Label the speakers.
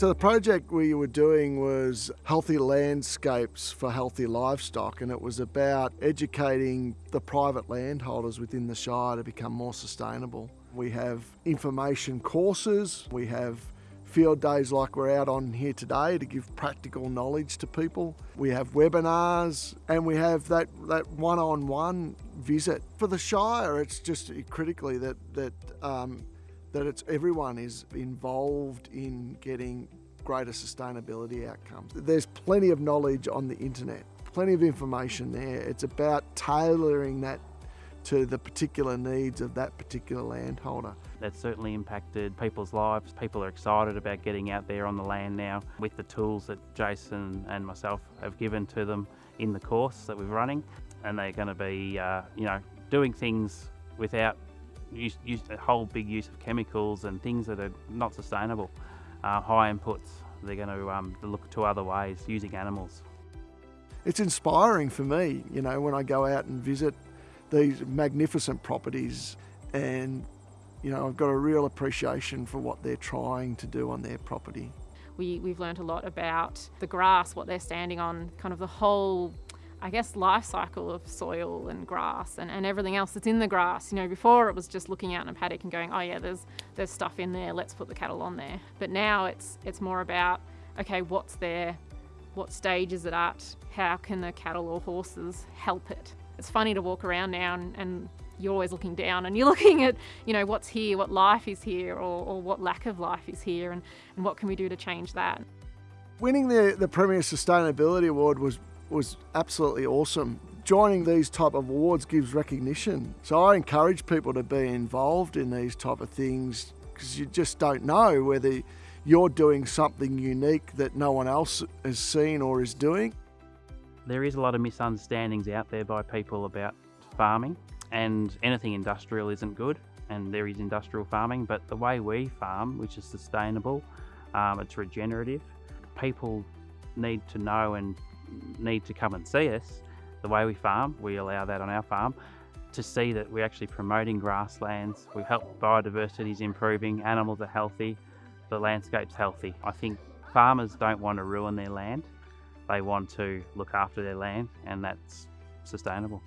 Speaker 1: So the project we were doing was healthy landscapes for healthy livestock and it was about educating the private landholders within the Shire to become more sustainable. We have information courses, we have field days like we're out on here today to give practical knowledge to people. We have webinars and we have that, that one-on-one visit. For the Shire, it's just critically that, that um, that it's everyone is involved in getting greater sustainability outcomes. There's plenty of knowledge on the internet, plenty of information there. It's about tailoring that to the particular needs of that particular landholder.
Speaker 2: That's certainly impacted people's lives. People are excited about getting out there on the land now with the tools that Jason and myself have given to them in the course that we're running. And they're going to be, uh, you know, doing things without use, use a whole big use of chemicals and things that are not sustainable. Uh, high inputs, they're going to um, look to other ways using animals.
Speaker 1: It's inspiring for me, you know, when I go out and visit these magnificent properties and you know, I've got a real appreciation for what they're trying to do on their property.
Speaker 3: We, we've learned a lot about the grass, what they're standing on, kind of the whole I guess, life cycle of soil and grass and, and everything else that's in the grass. You know, before it was just looking out in a paddock and going, oh yeah, there's there's stuff in there, let's put the cattle on there. But now it's it's more about, okay, what's there, what stage is it at, how can the cattle or horses help it? It's funny to walk around now and, and you're always looking down and you're looking at, you know, what's here, what life is here or, or what lack of life is here and, and what can we do to change that.
Speaker 1: Winning the, the Premier Sustainability Award was was absolutely awesome. Joining these type of awards gives recognition. So I encourage people to be involved in these type of things because you just don't know whether you're doing something unique that no one else has seen or is doing.
Speaker 2: There is a lot of misunderstandings out there by people about farming and anything industrial isn't good and there is industrial farming but the way we farm which is sustainable um, it's regenerative people need to know and need to come and see us, the way we farm, we allow that on our farm, to see that we're actually promoting grasslands, we help biodiversity is improving, animals are healthy, the landscape's healthy. I think farmers don't want to ruin their land, they want to look after their land and that's sustainable.